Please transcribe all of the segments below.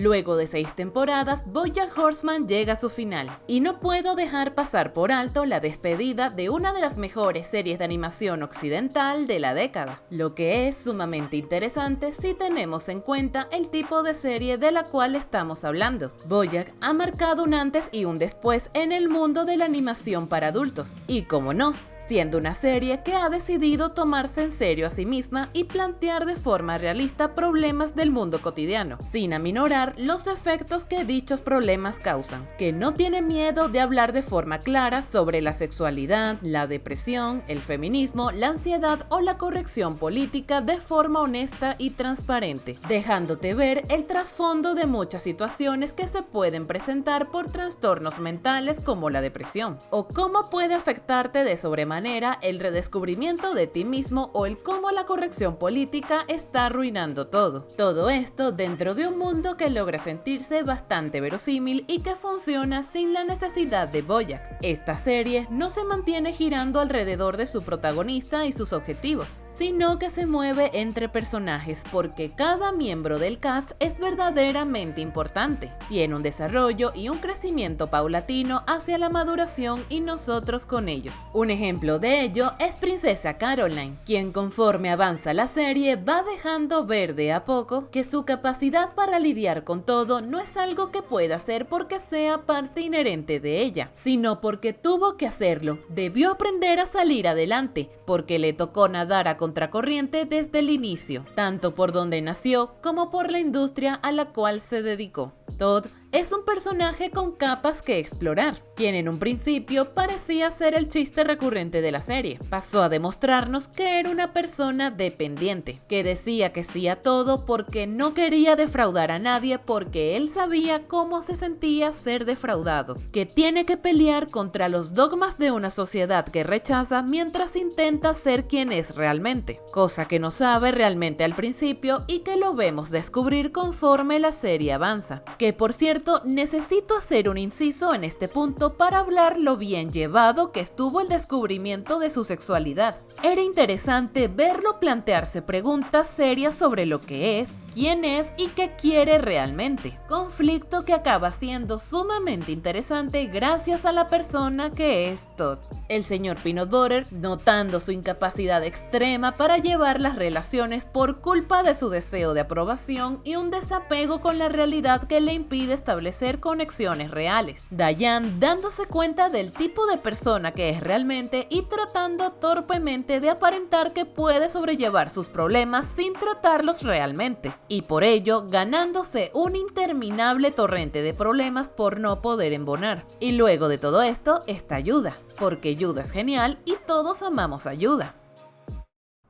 Luego de seis temporadas, Bojack Horseman llega a su final, y no puedo dejar pasar por alto la despedida de una de las mejores series de animación occidental de la década, lo que es sumamente interesante si tenemos en cuenta el tipo de serie de la cual estamos hablando. Bojack ha marcado un antes y un después en el mundo de la animación para adultos, y como no, siendo una serie que ha decidido tomarse en serio a sí misma y plantear de forma realista problemas del mundo cotidiano, sin aminorar los efectos que dichos problemas causan, que no tiene miedo de hablar de forma clara sobre la sexualidad, la depresión, el feminismo, la ansiedad o la corrección política de forma honesta y transparente, dejándote ver el trasfondo de muchas situaciones que se pueden presentar por trastornos mentales como la depresión, o cómo puede afectarte de sobremanera el redescubrimiento de ti mismo o el cómo la corrección política está arruinando todo. Todo esto dentro de un mundo que logra sentirse bastante verosímil y que funciona sin la necesidad de Boyack. Esta serie no se mantiene girando alrededor de su protagonista y sus objetivos, sino que se mueve entre personajes porque cada miembro del cast es verdaderamente importante. Tiene un desarrollo y un crecimiento paulatino hacia la maduración y nosotros con ellos. Un ejemplo de ello es Princesa Caroline, quien conforme avanza la serie va dejando ver de a poco que su capacidad para lidiar con todo no es algo que pueda hacer porque sea parte inherente de ella, sino porque tuvo que hacerlo. Debió aprender a salir adelante, porque le tocó nadar a contracorriente desde el inicio, tanto por donde nació como por la industria a la cual se dedicó. Todd es un personaje con capas que explorar, quien en un principio parecía ser el chiste recurrente de la serie. Pasó a demostrarnos que era una persona dependiente, que decía que sí a todo porque no quería defraudar a nadie porque él sabía cómo se sentía ser defraudado, que tiene que pelear contra los dogmas de una sociedad que rechaza mientras intenta ser quien es realmente, cosa que no sabe realmente al principio y que lo vemos descubrir conforme la serie avanza, que por cierto necesito hacer un inciso en este punto para hablar lo bien llevado que estuvo el descubrimiento de su sexualidad. Era interesante verlo plantearse preguntas serias sobre lo que es, quién es y qué quiere realmente. Conflicto que acaba siendo sumamente interesante gracias a la persona que es Todd. El señor Peanut Butter, notando su incapacidad extrema para llevar las relaciones por culpa de su deseo de aprobación y un desapego con la realidad que le impide establecer conexiones reales. Diane dándose cuenta del tipo de persona que es realmente y tratando torpemente de aparentar que puede sobrellevar sus problemas sin tratarlos realmente, y por ello ganándose un interminable torrente de problemas por no poder embonar. Y luego de todo esto está Yuda, porque Yuda es genial y todos amamos a Yuda.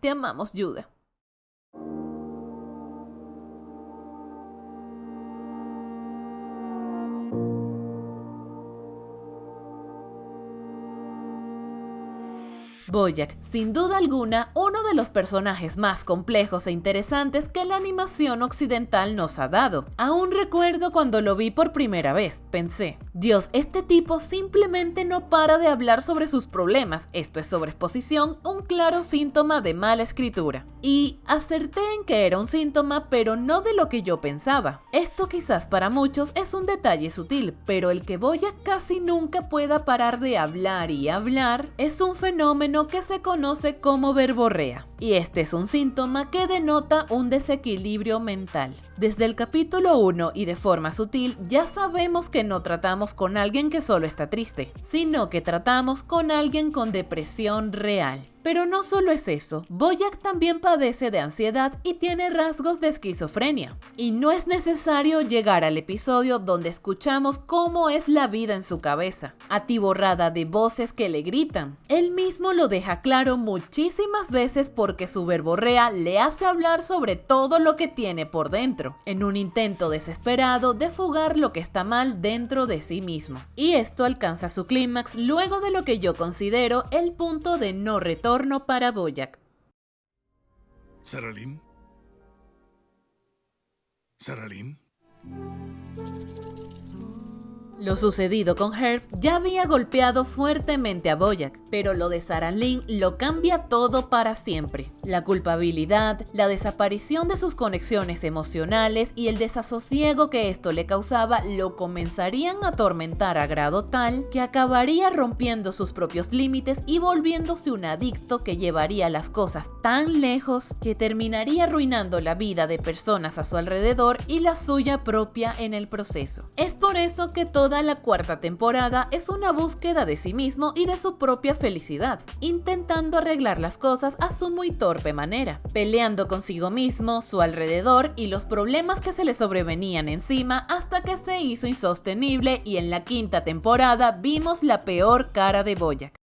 Te amamos Yuda. Boyack, sin duda alguna, uno de los personajes más complejos e interesantes que la animación occidental nos ha dado. Aún recuerdo cuando lo vi por primera vez, pensé, Dios, este tipo simplemente no para de hablar sobre sus problemas, esto es sobreexposición, un claro síntoma de mala escritura. Y acerté en que era un síntoma, pero no de lo que yo pensaba. Esto quizás para muchos es un detalle sutil, pero el que Boyack casi nunca pueda parar de hablar y hablar es un fenómeno que se conoce como verborrea, y este es un síntoma que denota un desequilibrio mental. Desde el capítulo 1 y de forma sutil ya sabemos que no tratamos con alguien que solo está triste, sino que tratamos con alguien con depresión real. Pero no solo es eso, Boyack también padece de ansiedad y tiene rasgos de esquizofrenia. Y no es necesario llegar al episodio donde escuchamos cómo es la vida en su cabeza, atiborrada de voces que le gritan. Él mismo lo deja claro muchísimas veces porque su verborrea le hace hablar sobre todo lo que tiene por dentro, en un intento desesperado de fugar lo que está mal dentro de sí mismo. Y esto alcanza su clímax luego de lo que yo considero el punto de no retorno para Boyack. ¿Saralín? ¿Saralín? Lo sucedido con Herb ya había golpeado fuertemente a Boyack, pero lo de Sarah Lynn lo cambia todo para siempre. La culpabilidad, la desaparición de sus conexiones emocionales y el desasosiego que esto le causaba lo comenzarían a atormentar a grado tal que acabaría rompiendo sus propios límites y volviéndose un adicto que llevaría las cosas tan lejos que terminaría arruinando la vida de personas a su alrededor y la suya propia en el proceso. Es por eso que todo Toda la cuarta temporada es una búsqueda de sí mismo y de su propia felicidad, intentando arreglar las cosas a su muy torpe manera, peleando consigo mismo, su alrededor y los problemas que se le sobrevenían encima hasta que se hizo insostenible y en la quinta temporada vimos la peor cara de Boyack.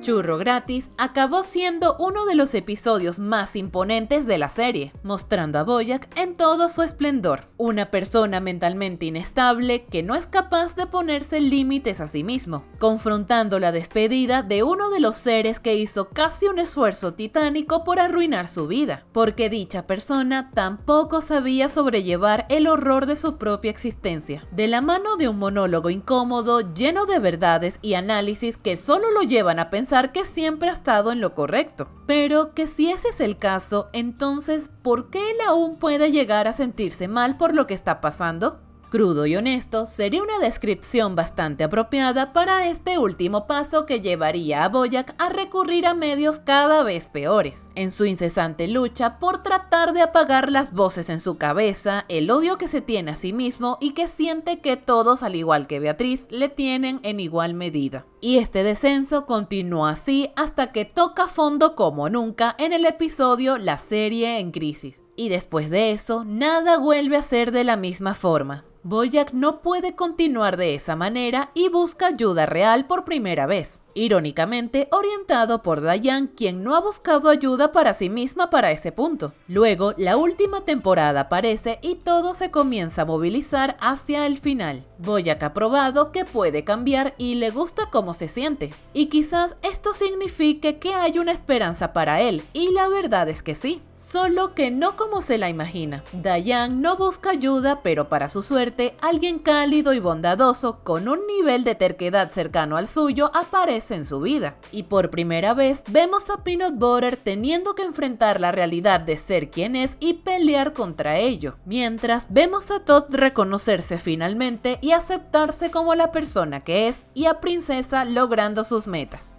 Churro Gratis acabó siendo uno de los episodios más imponentes de la serie, mostrando a Boyack en todo su esplendor, una persona mentalmente inestable que no es capaz de ponerse límites a sí mismo, confrontando la despedida de uno de los seres que hizo casi un esfuerzo titánico por arruinar su vida, porque dicha persona tampoco sabía sobrellevar el horror de su propia existencia, de la mano de un monólogo incómodo lleno de verdades y análisis que solo lo llevan a pensar que siempre ha estado en lo correcto. Pero que si ese es el caso, entonces, ¿por qué él aún puede llegar a sentirse mal por lo que está pasando? Crudo y honesto sería una descripción bastante apropiada para este último paso que llevaría a Boyack a recurrir a medios cada vez peores, en su incesante lucha por tratar de apagar las voces en su cabeza, el odio que se tiene a sí mismo y que siente que todos, al igual que Beatriz, le tienen en igual medida. Y este descenso continúa así hasta que toca fondo como nunca en el episodio La serie en crisis. Y después de eso, nada vuelve a ser de la misma forma. Boyack no puede continuar de esa manera y busca ayuda real por primera vez irónicamente orientado por Dayan, quien no ha buscado ayuda para sí misma para ese punto. Luego, la última temporada aparece y todo se comienza a movilizar hacia el final. Boyack ha probado que puede cambiar y le gusta cómo se siente. Y quizás esto signifique que hay una esperanza para él, y la verdad es que sí, solo que no como se la imagina. Dayan no busca ayuda, pero para su suerte, alguien cálido y bondadoso, con un nivel de terquedad cercano al suyo, aparece en su vida. Y por primera vez vemos a Peanut Butter teniendo que enfrentar la realidad de ser quien es y pelear contra ello, mientras vemos a Todd reconocerse finalmente y aceptarse como la persona que es y a Princesa logrando sus metas.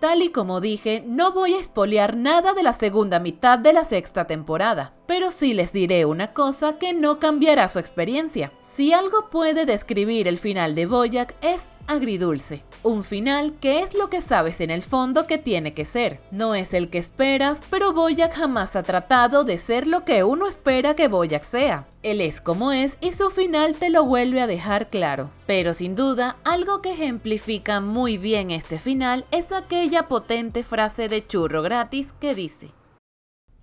Tal y como dije, no voy a espolear nada de la segunda mitad de la sexta temporada, pero sí les diré una cosa que no cambiará su experiencia. Si algo puede describir el final de Boyack es agridulce. Un final que es lo que sabes en el fondo que tiene que ser. No es el que esperas, pero Boyack jamás ha tratado de ser lo que uno espera que Boyack sea. Él es como es y su final te lo vuelve a dejar claro. Pero sin duda, algo que ejemplifica muy bien este final es aquella potente frase de churro gratis que dice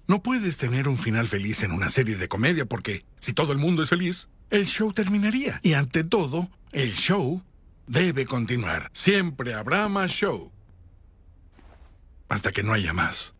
no puedes tener un final feliz en una serie de comedia porque si todo el mundo es feliz, el show terminaría. Y ante todo, el show debe continuar. Siempre habrá más show. Hasta que no haya más.